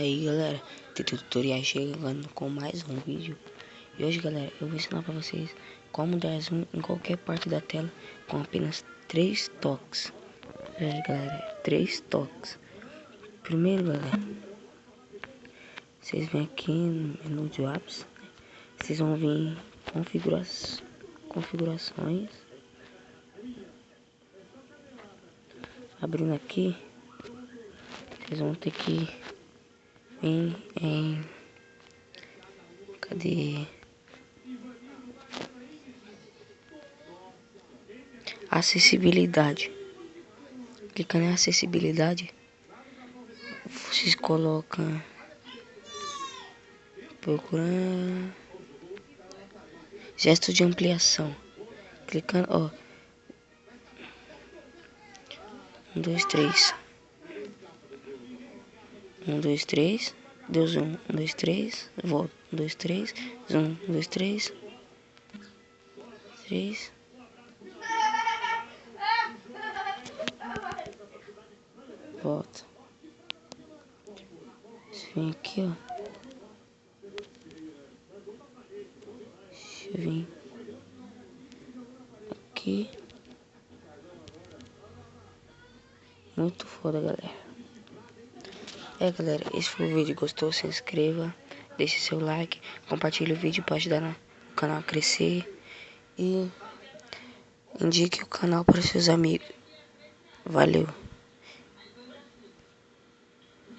Aí galera, tem tutorial chegando com mais um vídeo. E hoje galera, eu vou ensinar pra vocês como dar zoom em qualquer parte da tela com apenas 3 toques. É galera, 3 toques. Primeiro galera, vocês vêm aqui no menu de apps Vocês vão vir em configura configurações. Abrindo aqui Vocês vão ter que em, em cadê? Acessibilidade. Clicando em acessibilidade? Vocês colocam procurando gesto de ampliação. Clicando ó. Um dois três um, dois, três. Deu. Um, dois, três. Volta. Um, dois, três. Zoom. Um, dois, três. Três. Volta. Vir aqui, ó. Deixa eu vir. Aqui. Muito foda, galera. É galera, esse foi o vídeo, gostou? Se inscreva, deixe seu like, compartilhe o vídeo para ajudar o canal a crescer e indique o canal para seus amigos. Valeu!